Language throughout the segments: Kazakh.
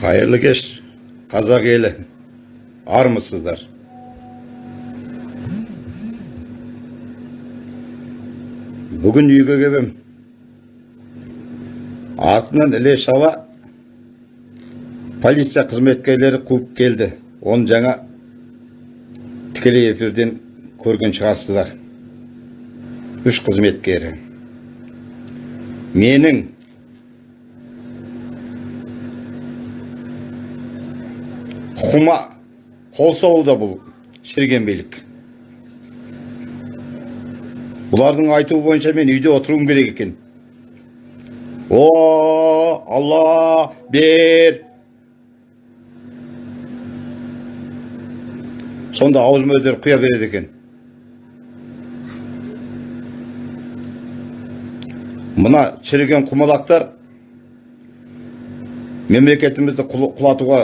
қайырлы кеш қазақ елі армысыздар бүгін үйге келем артынан іле шала полиция қызметкерлері қуып келді оны жаңа тікелей эфирден көрген шығарсыздар үш қызметкері менің құқыма қол соғуда бұл шіріген билік бұлардың айтуы бойынша мен үйде отыруым керек екен о алла бер сонда аузыма өздері құя береді екен мына шіріген құмалақтар мемлекетімізді құл- құлатуға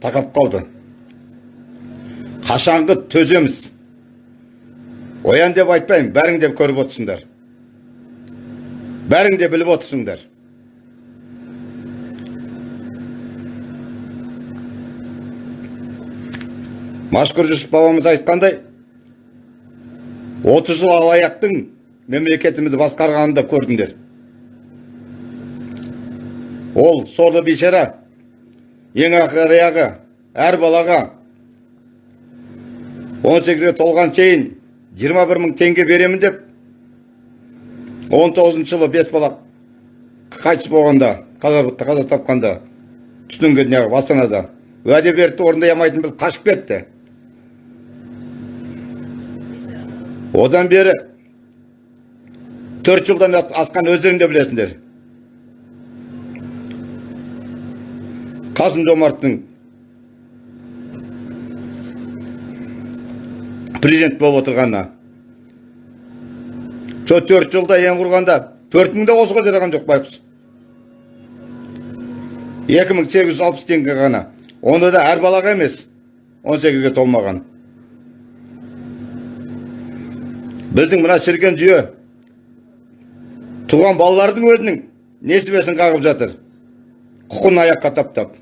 тақап қалды. Қашанғы төземіз оян деп айтпаймын бәрің де көріп отырсыңдар. Бәрің де біліп отырсыңдар. Машқұр жүсіп бабамыз айтқандай 30 жыл алаяқтың мемлекетімізді басқарғанын да көрдіңдер. Ол сорлы бейшара ең ақыры аяғы әр балаға. 18-ге толған шейін 21 мың теңге беремін деп 19 жылы бес бала қайтыс болғанда қаза, қаза тапқанда түтінге неғып астанада уәде берді орындай алмайтынын біліп қашып кетті. Одан бері төрт жылдан асқан өздерің де білесіңдер. Қасым жомарттың президент болып отырғанына сол төрт жылда ең құрғанда төрт мың да осыға жоқ байқұс екі мың сегіз жүз алпыс теңге ғана оны да әр балаға емес он сегізге толмаған біздің мына шіріген жүйе туған балалардың өзінің несібесін қағып жатыр құқын аяққа таптап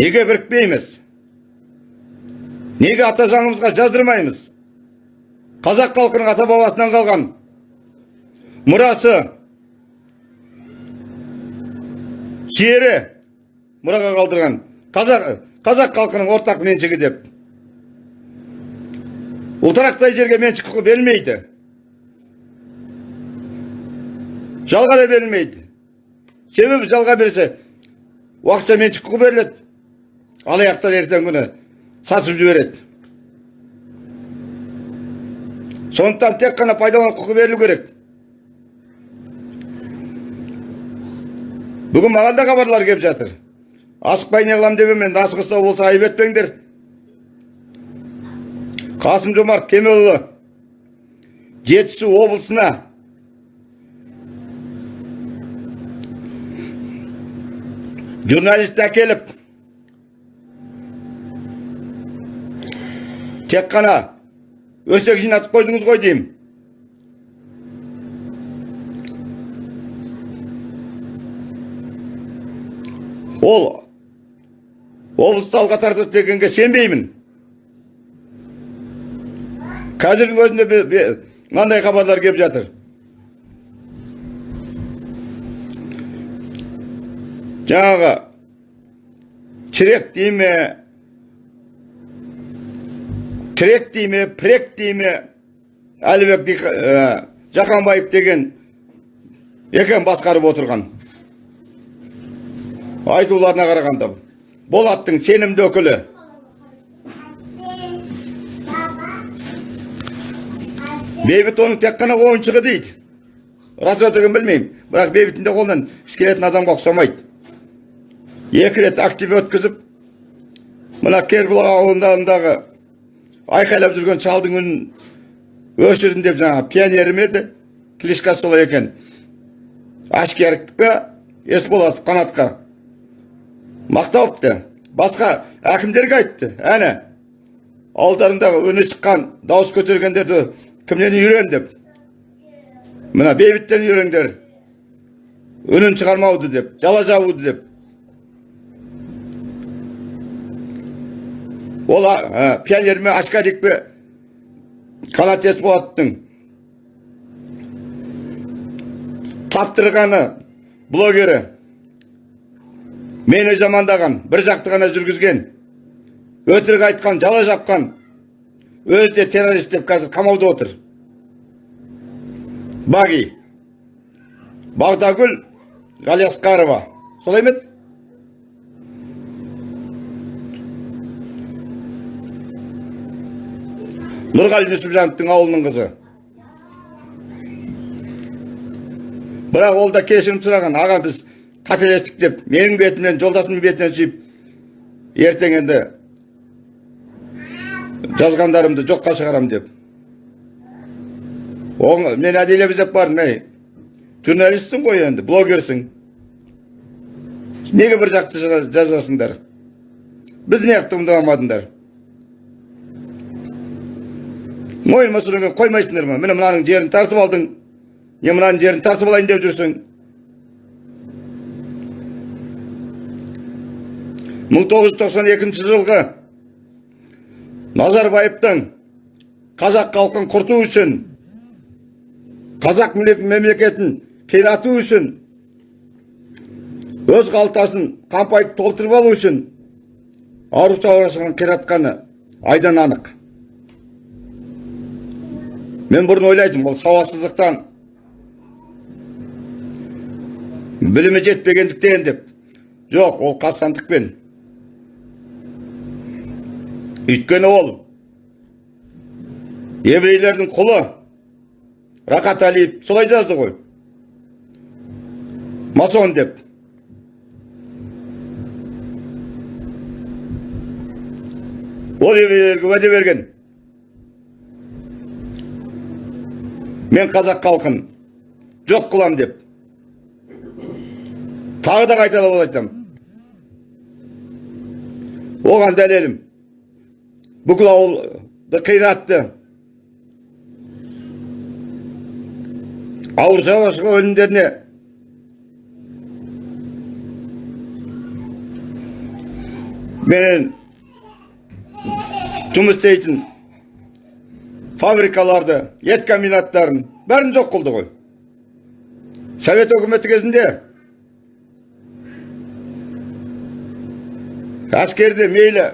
неге бірікпейміз? Неге ата заңымызға жаздырмаймыз? Қазақ халқының ата бабасынан қалған мұрасы жері мұраға қалдырған қазақ қазақ халқының ортақ меншігі деп. Ұлтарақтай жерге меншік құқы берілмейді. Жалға да берілмейді. Себебі жалға берсе уақытша меншік құқы беріледі. Алаяқтар ертеңгі күні сатып жібереді сондықтан тек қана пайдалану құқы берілу керек бүгін маған да хабарлар келіп жатыр асықпай не қыламын деп енді асығыстау болса айып етпеңдер қасым жомарт кемелұлы жетісу облысына журналист әкеліп тек қана өсек жинатып қойдыңыз ғой деймін. Ол облысты алға тартады дегенге сенбеймін. Қазірдің өзінде мынандай хабарлар келіп жатыр. Жаңағы чірек дей ме тірек дей ме прек дей ме әлібек жақанбаев деген екен басқарып отырған айтуларына қарағанда болаттың сенімді өкілі бейбіт оның тек қана ойыншығы дейді рас өтірігін білмеймін бірақ бейбіттің де қолынан іс келетін адамға ұқсамайды екі рет актив өткізіп мына кербұлақ ауылындағы айқайлап жүрген шалдың үнін өшірдім деп жаңағы пионерім еді. Кличкасы солай екен. Ашкеровке есболатов қанатқа. Мақталыпты басқа әкімдерге айтты. Әне ауылдарындағы өне шыққан дауыс көтергендерді кімнен үйрен деп? Мына бейбіттен үйреңдер үнін шығармауды деп жала жабуды деп. Ол а, пионер ме ашкарик пе қанат есболаттың таптырғаны блогері. Мені жамандаған бір жақты ғана жүргізген. Өтірік айтқан жала жапқан. Өзі де террорист деп қазір қамауда отыр. Баги. Бағдагүл ғалиасқарова солай ма еді? Нұрғали нүсіпжановтың ауылының қызы. Бірақ ол да кешірім сұраған аға біз қателестік деп менің бетімнен жолдасымның бетінен сүйіп ертең енді жазғандарымды жоққа шығарам деп. Оң, мен әдейілеп іздеп бардым ей журналистсің ғой енді блогерсің. Неге бір жақты жаза- жазасыңдар? Біз неғып тыңдамадыңдар? Мойныма сүрінген қоймайсыңдар ма? Міне мынаның жерін тартып алдың. Не мынаның жерін тартып алайын деп жүрсің. Мың тоғыз жүз тоқсан екінші жылғы назарбаевтың қазақ халқын құрту үшін қазақ мемлек- мемлекетін қирату үшін өз қалтасын қампайтып толтырып алу үшін ауыл шаруашылығын қиратқаны айдан анық. Мен бұрын ойлайтынмын ол сауатсыздықтан. Білімі жетпегендіктен деп. Жоқ ол қастандықпен. Өйткені ол еврейлердің құлы. Рақат әлиев солай жазды ғой. Масон деп. Ол еврейлерге уәде берген. Мен қазақ халқын жоқ қылам деп. Тағы да қайталап айтамын оған дәлелім бүкіл ауылды қиратты. Ауыл шаруашылығы өнімдеріне менен жұмыс істейтін фабрикаларды ет комбинаттарын бәрін жоқ қылды ғой. Совет өкіметі кезінде әскерде мейлі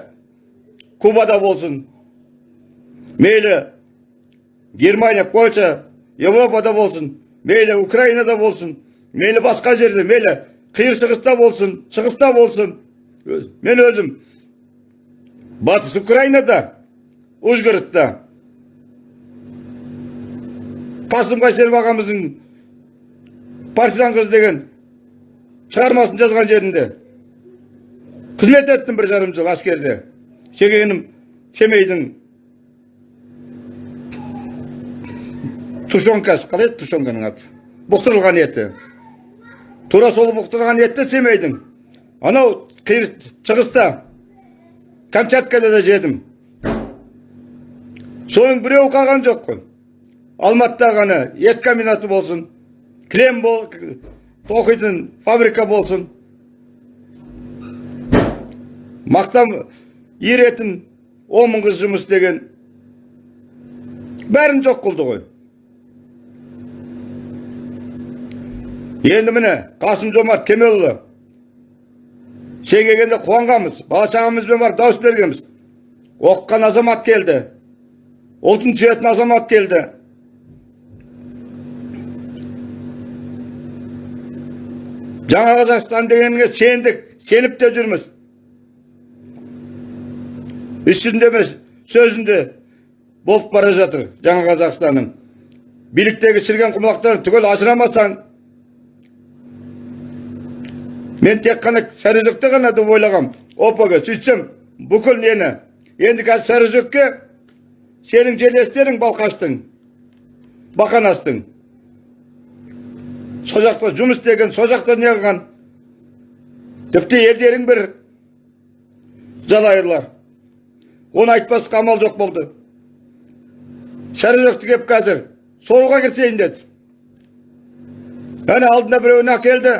кубада болсын мейлі германия польша европада болсын мейлі украинада болсын мейлі басқа жерде мейлі қиыр шығыста болсын шығыста болсын. Мен өзім батыс украинада ужгородта қасым қайсенов ағамыздың партизан қыз деген шығармасын жазған жерінде қызмет еттім бір жарым жыл әскерде. Шегенім семейдің тушенкасы қалай еді тушенканың аты? Бұқтырылған еті. Тура сол бұқтырылған етті семейдің анау қиыр шығыста камчаткада да жедім. Соның біреуі қалған жоқ қой. Алматыда ғана ет комбинаты болсын кілем бол тоқитын фабрика болсын. Мақтан еретін он мың жұмыс істеген бәрін жоқ қылды ғой. Енді міне қасым жомарт кемелұлы сен келгенде қуанғанбыз бала шағамызбен барып дауыс бергенбіз. Оқыған азамат келді ұлтын сүйетін азамат келді. Жаңа қазақстан дегенге сендік сеніп те жүрміз іс жүзінде емес сөзінде болып бара жатыр жаңа қазақстанның биліктегі шірген құмалақтарын түгел ажырамасаң мен тек қана сарыөзекте ғана деп ойлағам опг сөйтсем бүкіл нені енді қазір сарыөзекке сенің жерлестерің балқаштың бақанастың сол жақта жұмыс істеген сол жақта не қылған тіпті елдерің бір жалайырлар оны айтпасқа амал жоқ болды сарыөзекті келіп қазір соруға кірісейін деді Әне алдында біреуін әкелді.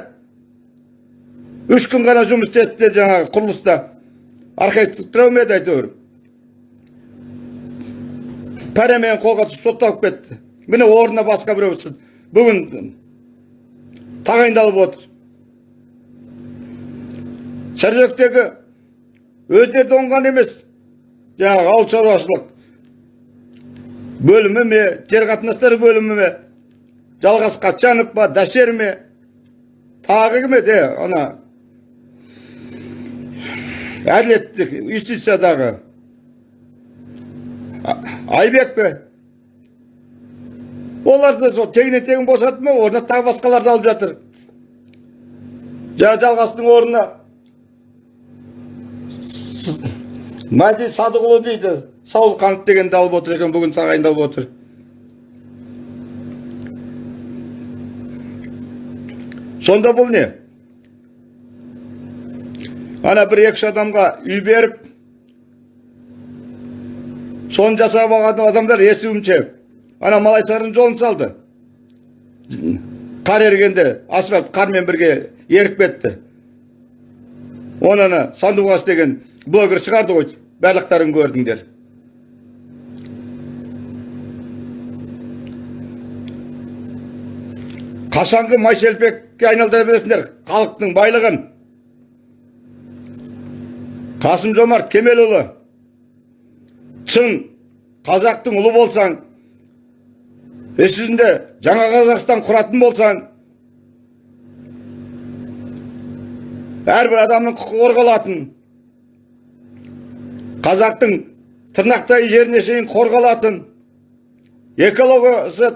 Үш күн ғана жұмыс істеді жаңағы құрылыста. Архитектор ме еді әйтеуір. Пәремен қолға түсіп сотталып кетті. Міне орнына басқа біреу бүгін тағайындалып отыр. Сәржектегі өздері оңған емес. Жаңағы ауыл шаруашылық бөлімі ме, жер қатынастары бөлімі ме, жалғас қатшанов па, дәшер ме, тағы кім еді, ана әділеттік юстициядағы айбек пе оларды сол тегіне тегін босатты ма орнына тағы басқаларды алып жатыр. Жаңа жалғастың орнына. Мәди садықұлы дейді саулқанов дегенді алып отыр екен бүгін тағайындалып отыр. Сонда бұл не? Ана бір екі адамға үй беріп соны жасап алған адамдар естуімше ана малайсардың жолын салды. Қар ергенде асфальт қармен бірге еріп кетті. Оны ана деген блогер шығарды ғой барлықтарың көрдіңдер. Қашанғы майшелпекке айналдыра бересіңдер халықтың байлығын. Қасым жомарт кемелұлы шын қазақтың ұлы болсаң іс жүзінде жаңа қазақстан құратын болсаң әрбір адамның құқығы қорғалатын қазақтың тырнақтай жеріне шейін қорғалатын экологиясы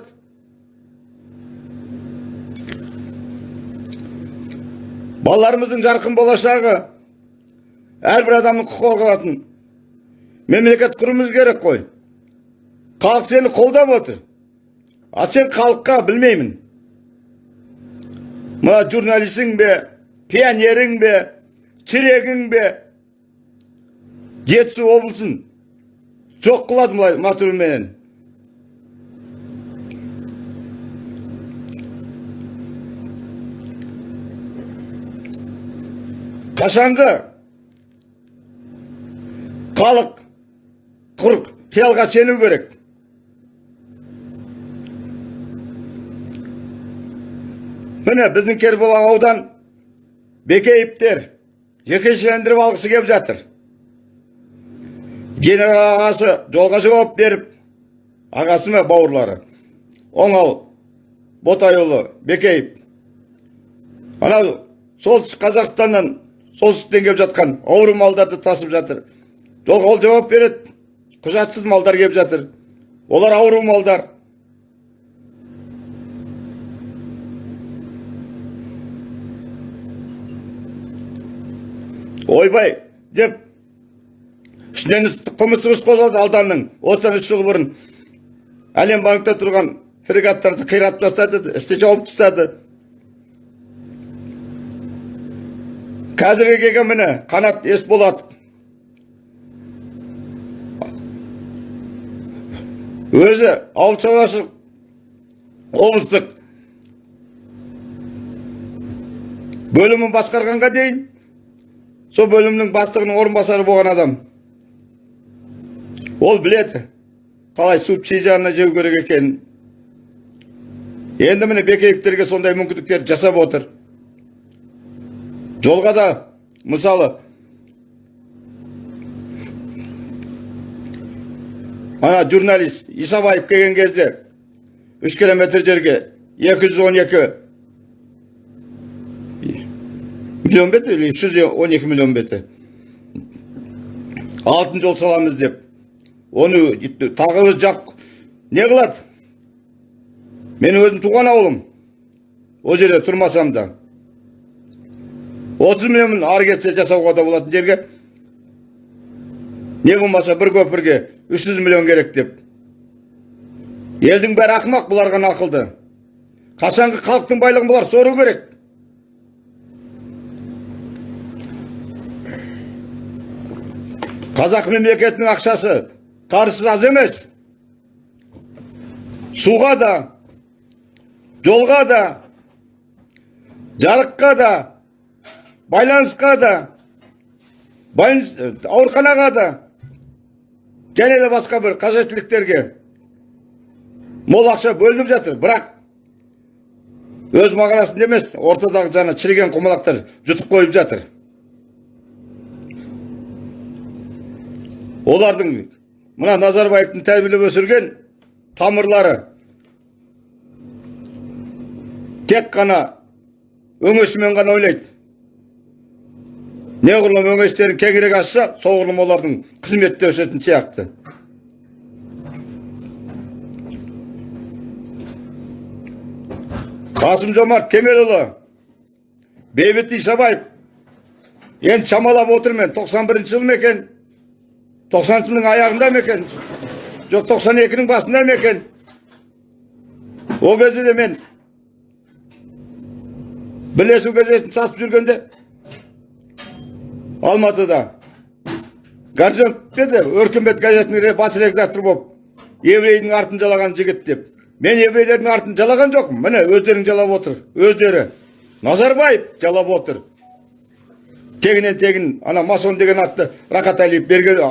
балаларымыздың жарқын болашағы әрбір адамның құқығы қорғалатын мемлекет құруымыз керек қой. Халық сені қолдап отыр. А сен халыққа білмеймін. Мына журналистің бе пионерің бе черегің бе? Жетісу облысын жоқ қылады былай матүрменен қашанғы халық құр қиялға сену керек. Міне біздің кербұлақ аудан бекеевтер жекешелендіріп алғысы келіп жатыр. Генерал ағасы жолға жауап беріп ағасы ма бауырлары? Оңал ботайұлы бекеев анау солтүстік қазақстаннан солтүстіктен келіп жатқан ауру малдарды тасып жатыр. Жолға ол жауап береді құжатсыз малдар келіп жатыр. Олар ауру малдар. Ойбай деп үстінен қылмыстық іс қозғалды ауданның осыдан үш жыл бұрын әлем банкте тұрған фрегаттарды қиратып тастады істі жауып тастады. Қазіргі келген міне қанат есболатов өзі ауыл шаруашылық облыстық бөлімін басқарғанға дейін сол бөлімнің бастығының орынбасары болған адам. Ол біледі қалай субсидияны жеу керек екенін. Енді міне бекеевтерге сондай мүмкіндіктер жасап отыр. Жолға да мысалы ана журналист исабаев келген кезде үш километр жерге екі жүз он екі миллион бе еді или үш жүз он екі миллион бе еді алтын жол саламыз деп оны тағы жақ не қылады менің өзім туған ауылым ол жерде тұрмасам да отыз миллион ары кетсе жасауға да болатын жерге не болмаса бір көпірге үш жүз миллион керек деп елдің бәрі ақымақ бұлар ғана ақылды қашанғы халықтың байлығын бұлар сору керек қазақ мемлекетінің ақшасы қаржысы аз емес. Суға да жолға да жарыққа да байланысқа да байланыс ауруханаға да және де басқа бір қажеттіліктерге мол ақша бөлініп жатыр. Бірақ өз мағынасында емес ортадағы жаңа шіріген құмалақтар жұтып қойып жатыр. Олардың мына назарбаевтың тәрбиелеп өсірген тамырлары тек қана өңешімен ғана ойлайды. Неғұрлым өңештерін кеңірек ашса соғұрлым олардың қызметте өсетін сияқты. Қасым жомарт кемелұлы бейбіт исабаев енді шамалап отырмын 91 жыл ма екен? 90 жылдың аяғында ма екен жоқ 92-нің басында ма екен ол кезде де мен бірлесу газетін сатып жүргенде алматыда горжонов еді өркениет газетінің бас редактор болып еврейдің артын жалаған жігіт деп мен еврейлердің артын жалаған жоқпын міне өздерің жалап отыр өздері назарбаев жалап отыр тегінен тегін ана масон деген атты рахат әлиев берген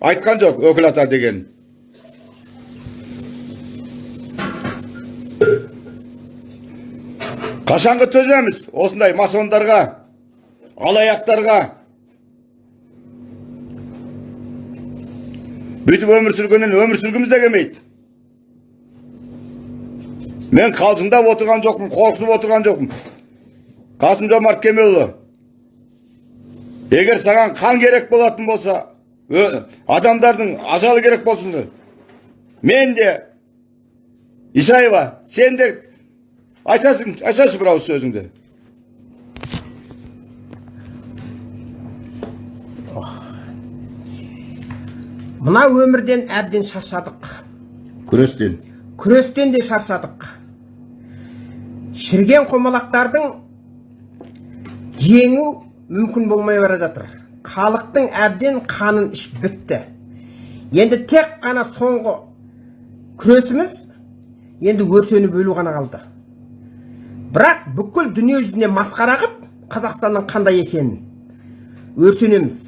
айтқан жоқ өкіл ата деген қашанғы төземіз осындай масондарға алаяқтарға бүйтіп өмір сүргеннен өмір сүргіміз де келмейді мен қалжыңдап отырған жоқпын қорқытып отырған жоқпын қасым жомарт кемелұлы егер саған қан керек болатын болса адамдардың ажалы керек болсын мен де исаева сен де айтасың айтасың бір ауыз сөзіңді мына өмірден әбден шаршадық күрестен күрестен де шаршадық шірген құмалақтардың жеңу мүмкін болмай бара жатыр халықтың әбден қанын ішіп бітті. Енді тек қана соңғы күресіміз енді өртеніп өлу ғана қалды. Бірақ бүкіл дүние жүзіне масқара қып қазақстанның қандай екенін өртенеміз.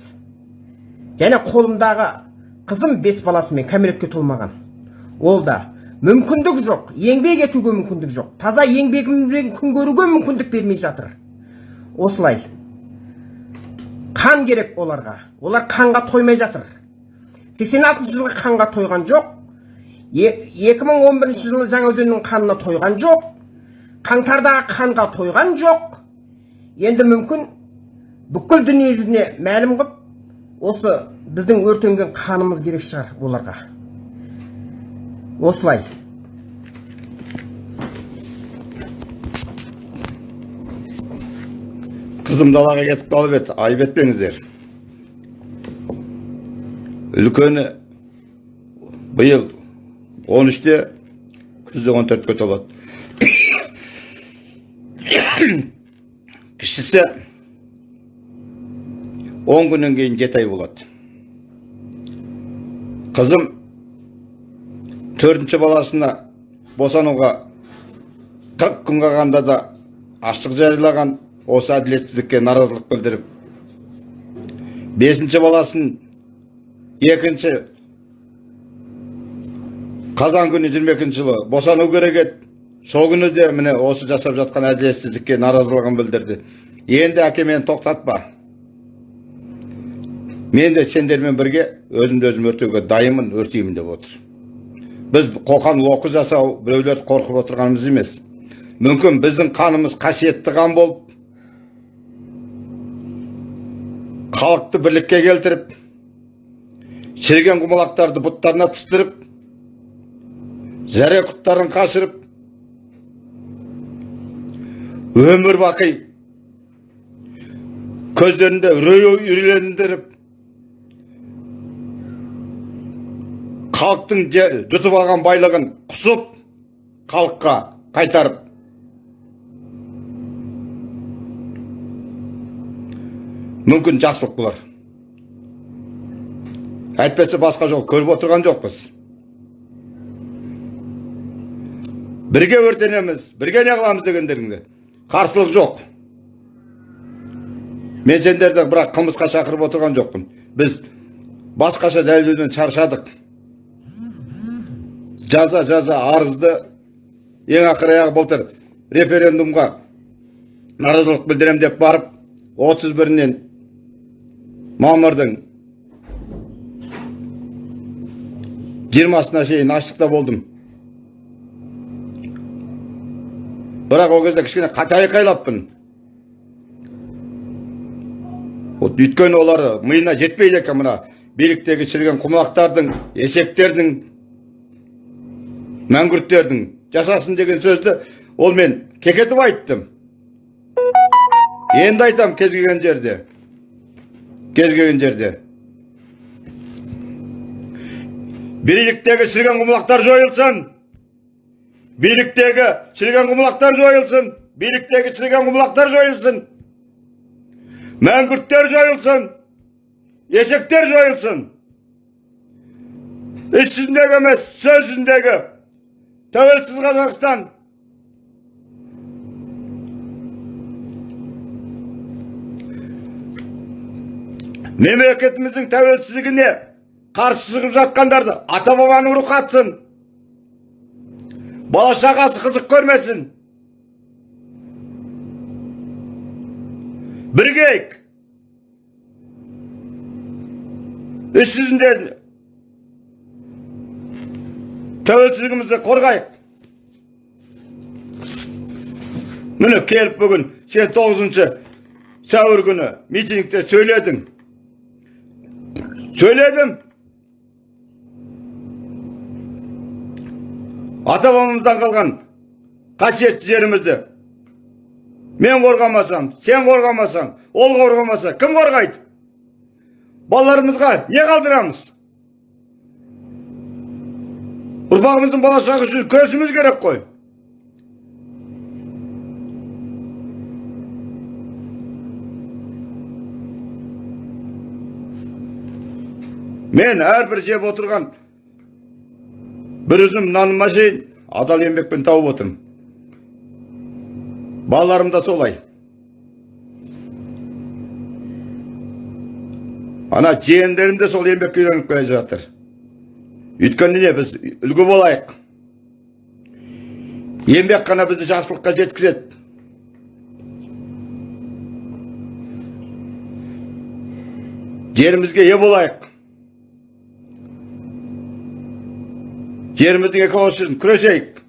Және қолымдағы қызым бес баласымен кәмелетке толмаған. Ол да мүмкіндік жоқ еңбек етуге мүмкіндік жоқ таза еңбегімізбен күн көруге мүмкіндік бермей жатыр. Осылай. Қан керек оларға. Олар қанға тоймай жатыр. 86 жылғы қанға тойған жоқ. Е- 2011 жылы жаңаөзеннің қанына тойған жоқ. Қаңтардағы қанға тойған жоқ. Енді мүмкін бүкіл дүние жүзіне мәлім қып осы біздің өртенген қанымыз керек шығар оларға. Осылай. Қызым далаға кетіп қалып еді айып етпеңіздер үлкені биыл 13-те күзде 14-ке толады кішісі 10 күннен кейін 7 ай болады қызым төртінші баласына босануға 40 күн қалғанда да аштық жариялаған осы әділетсіздікке наразылық білдіріп бесінші баласын екінші қазан күні 22 жылы босану керек еді. Сол күні де міне осы жасап жатқан әділетсіздікке наразылығын білдірді. Енді әке мені тоқтатпа. Мен де сендермен бірге өзімді өзім өртеуге дайынмын өртеймін деп отыр. Біз қоқан лоқы жасау біреулерді қорқып отырғанымыз емес. Мүмкін біздің қанымыз қасиетті қан болып халықты бірлікке келтіріп шіріген құмалақтарды бұттарына түстіріп зәре құттарын қашырып өмір бақи көздерінде үрей үрейлендіріп халықтың жұтып алған байлығын құсып халыққа қайтарып мүмкін жақсылық болар. Әйтпесе басқа жол көріп отырған жоқпыз. Бірге өртенеміз бірге не қыламыз дегендеріңде қарсылық жоқ. Мен сендерді бірақ қылмысқа шақырып отырған жоқпын. Біз басқаша дәлелдеуден шаршадық. Жаза жаза арызды ең ақыры аяғы былтыр референдумға наразылық білдірем деп барып 31-нен мамырдың 20-сына шейін аштықта болдым. Бірақ ол кезде кішкене қате айқайлаппын өйткені олар миына жетпейді екен мына биліктегі шіріген құмалақтардың есектердің мәңгүрттердің жасасын деген сөзді ол мен кекетіп айттым. Енді айтам кез келген жерде. Кез келген жерде. Биліктегі шіріген құмалақтар жойылсын. Биліктегі шіріген құмалақтар жойылсын. Биліктегі шіріген құмалақтар жойылсын. Мәңгүрттер жойылсын. Есектер жойылсын. Іс жүзіндегі емес сөз жүзіндегі тәуелсіз қазақстан мемлекетіміздің тәуелсіздігіне қарсы шығып жатқандарды ата бабаның рухы атсын бала шағасы қызық көрмесін. Бірігейік іс жүзінде тәуелсіздігімізді қорғайық. Міне келіп бүгін сен тоғызыншы сәуір күні митингте сөйледің. Сөйледім ата бабамыздан қалған қасиетті жерімізді мен қорғамасам сен қорғамасаң ол қорғамаса кім қорғайды балаларымызға не қалдырамыз ұрпағымыздың болашағы үшін күресіміз керек қой мен әрбір жеп отырған бір үзім наныма шейін адал еңбекпен тауып отырмын балаларым да солай ана жиендерім де сол еңбекке үйреніп келе жатыр өйткені не біз үлгі болайық еңбек қана бізді жақсылыққа жеткізеді жерімізге ие болайық жеріміздің экологиясы үшін күресейік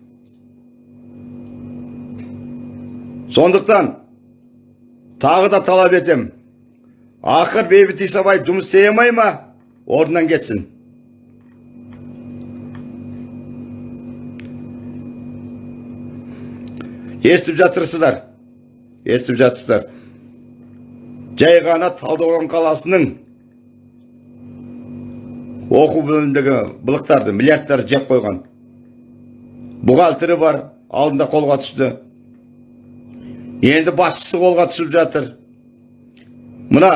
сондықтан тағы да талап етем ақыр бейбіт исабаев жұмыс істей алмай ма орнынан кетсін естіп жатырсыздар естіп жатырсыздар жай ғана талдықорған қаласының оқу бөліміндегі былықтарды миллиардтарды жеп қойған бухгалтері бар алдында қолға түсті енді басшысы қолға түсіп жатыр мына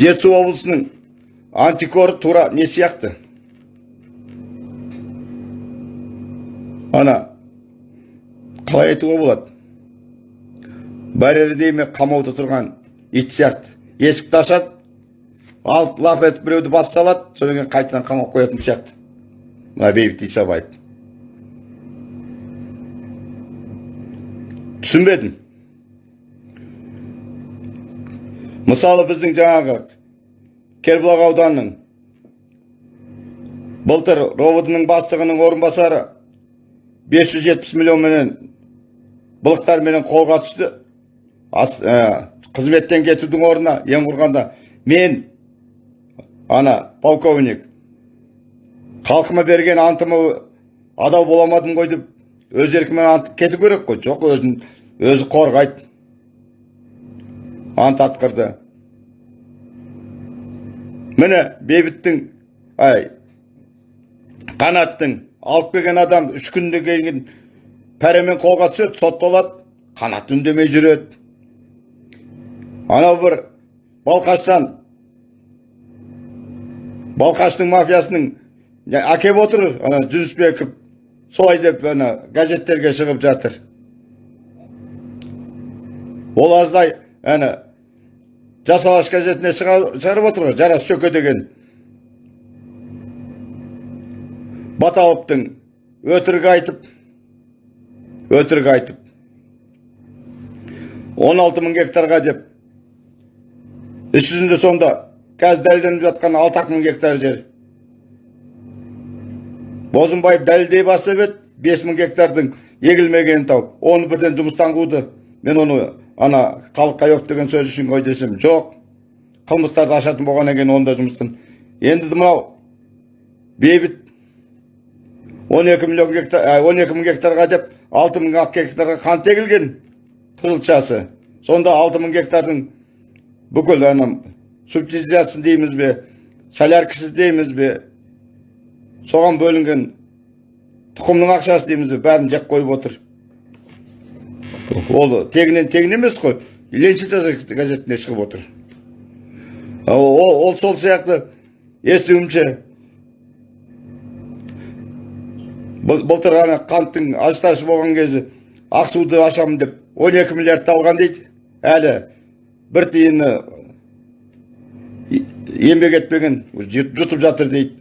жетісу облысының антикоры тура не сияқты ана қалай айтуға болады барьерде ме қамауда тұрған ит сияқты есікті ашады алып лап етіп біреуді бас салады содан кейін қайтадан қамап қоятын сияқты. Мына бейбіт исабаев түсінбедім. Мысалы біздің жаңағы кербұлақ ауданының былтыр ровд-ның бастығының орынбасары 570 миллионменен былықтарменен қолға түсті. Ә, қызметтен кетудің орнына ең құрғанда мен ана полковник халқыма берген антыма адал бола алмадым ғой деп өз еркімен ант кету керек қой. Жоқ өзін өзі қорғайды. Ант атқырды. Міне бейбіттің ай қанаттың алып келген адам үш күннен кейін пәремен қолға түседі сотталады қанат үндемей жүреді. Анау бір балқаштан балқаштың мафиясының әкеп отыр ана жүнісбеков солай деп ана газеттерге шығып жатыр. Ол аздай әні жас алаш газетіне шыға- шығарып отыр жарас шөке деген. Баталовтың өтірік айтып өтірік айтып 16 мың гектарға деп іс жүзінде сонда қазір дәлелденіп жатқан 6 мың гектар жер. Бозымбаев дәлелдей бастап еді 5 мың гектардың егілмегенін тауып. Оны бірден жұмыстан қуды. Мен оны ана халыққа жоқ деген сөз үшін ғой десем жоқ қылмыстарды ашатын болғаннан кейін оны да жұмыстан енді мынау бейбіт 12 миллион гектар ә, 12 мың гектарға деп 6 мың ақ гектарға қант егілген қызылшасы. Сонда 6 мың гектардың бүкіл ана субсидиясын дейміз бе соляркасы дейміз бе соған бөлінген тұқымның ақшасы дейміз бе бәрін жеп қойып отыр ол тегінен тегін емес қой лениншіл газетіне шығып отыр ол, ол, ол сол сияқты естуімше былтыр ана қанттың ажташы болған кезі ақсуды ашамын деп 12 миллиардты алған дейді әлі бір тиыны еңбек етпеген жұт- жұтып жатыр дейді.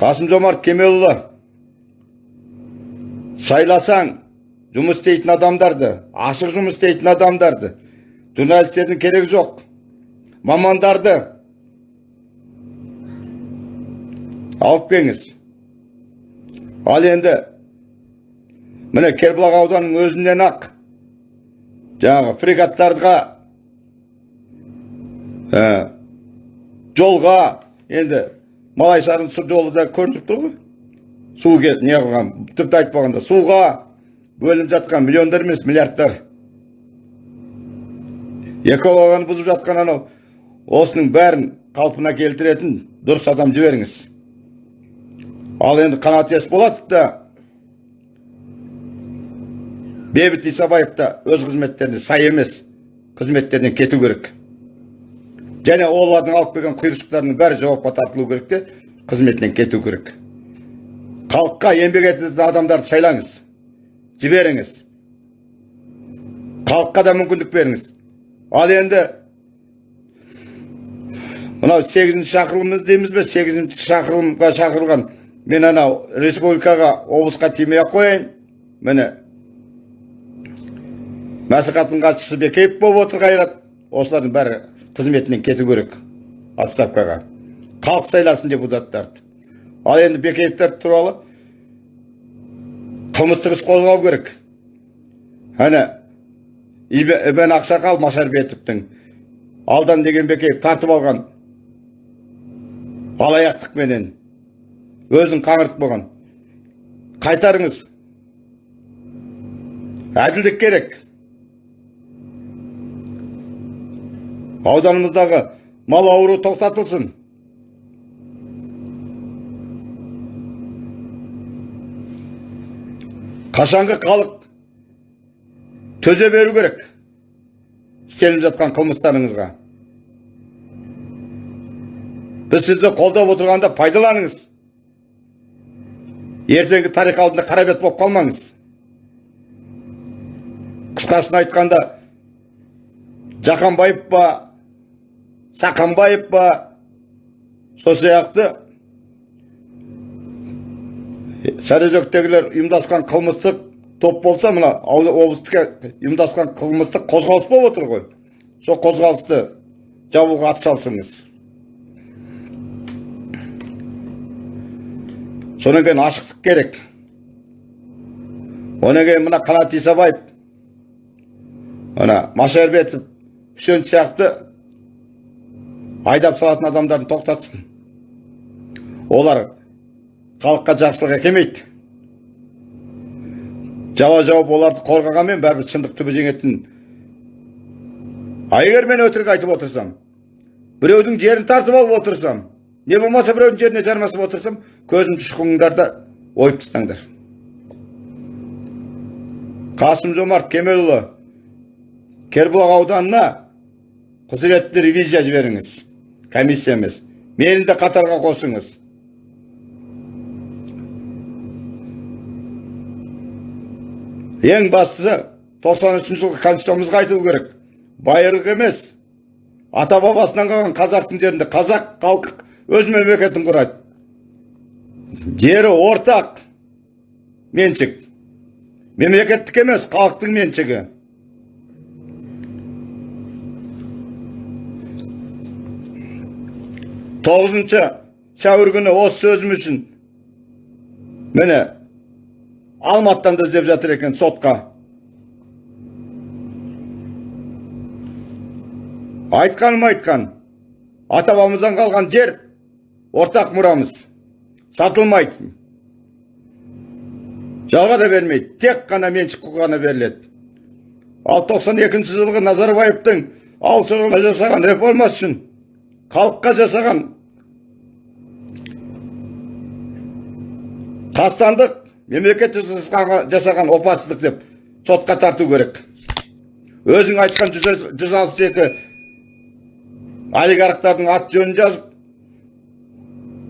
Қасым жомарт кемелұлы сайласаң жұмыс істейтін адамдарды ашық жұмыс істейтін адамдарды журналистердің керегі жоқ мамандарды алып келіңіз ал енді міне кербұлақ ауданының өзінен ақ жаңағы фрегаттарға жолға. Енді малайсарын жолы да көрініп тұр ғой. Су не қылған? Тіпті айтпағанда суға бөлініп жатқан миллиондар емес миллиардтар. Экологияны бұзып жатқан анау осының бәрін қалпына келтіретін дұрыс адам жіберіңіз. Ал енді қанат есболатов та бейбіт исабаев та өз қызметтеріне сай емес қызметтерінен кету керек. Және олардың алып келген құйыршықтарының бәрі жауапқа тартылу керек те қызметінен кету керек. Халыққа еңбек ететін адамдарды сайлаңыз жіберіңіз. Халыққа да мүмкіндік беріңіз. Ал енді мынау сегізінші шақырылымыз дейміз бе? Сегізінші шақырылымға шақырылған мен анау республикаға облысқа тимей ақ қояйын. Міне мәслихаттың хатшысы бекеев болып отыр қайрат. Осылардың бәрі қызметінен кету керек отставкаға. Халық сайласын депутаттарды ал енді бекеевтер туралы қылмыстық іс қозғау керек. Әне ибен ақсақал машарбетовтің алдан деген бекеев тартып алған алаяқтықменен өзін қаңыртып болған. Қайтарыңыз. Әділдік керек. Ауданымыздағы мал ауру тоқтатылсын. Қашанғы халық төзе беру керек істеліп жатқан қылмыстарыңызға. Біз сізді қолдап отырғанда пайдаланыңыз. Ертеңгі тарих алдында қара бет болып қалмаңыз. Қысқасын айтқанда жақанбаев па сақанбаев па сол сияқты сарыөзектегілер ұйымдасқан қылмыстық топ болса мына облыстық ұйымдасқан қылмыстық қозғалыс болып отыр ғой. Сол қозғалысты жабуға атсалысыңыз содан кейін ашықтық керек. Одан кейін мына қанат исабаев ана машарбетов үсен сияқты айдап салатын адамдарды тоқтатсын. Олар халыққа жақсылық әкелмейді жала жауып оларды қорғағанмен бәрібір шындық түбі жеңетін. А егер мен өтірік айтып отырсам біреудің жерін тартып алып отырсам не болмаса біреудің жеріне жармасып отырсам көзімді шұқыңдар да ойып тастаңдар. Қасым жомарт кемелұлы кербұлақ ауданына құзыретті ревизия жіберіңіз. Комиссия емес мені де қатарға қосыңыз ең бастысы 93 жылғы конституциямызға айтылу керек байырғы емес ата бабасынан қалған қазақтың жерінде қазақ халқы өз мемлекетін құрады жері ортақ меншік мемлекеттік емес халықтың меншігі тоғызыншы сәуір күні осы сөзім үшін міне алматыдан да іздеп жатыр екен сотқа. Айтқаным айтқан? Ата бабамыздан қалған жер ортақ мұрамыз. Сатылмайды. Жалға да бермейді. Тек қана меншік құқы ғана беріледі. Ал 92 жылғы назарбаевтың ауыл шаруашылығына жасаған реформасы үшін халыққа жасаған қастандық мемлекет жасаған- опасыздық деп сотқа тарту керек. Өзің айтқан жүз жүз алпыс екі олигархтардың аты жөнін жазып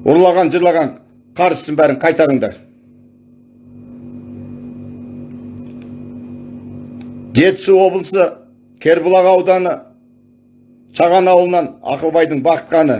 ұрлаған жырлаған қаржысын бәрін қайтарыңдар. Жетісу облысы кербұлақ ауданы шаған ауылынан ақылбайдың бақытқаны.